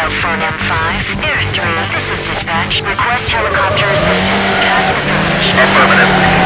Echo Phone M5. Air 3, this is dispatch. Request helicopter assistance. Pass the bridge. Affirmative.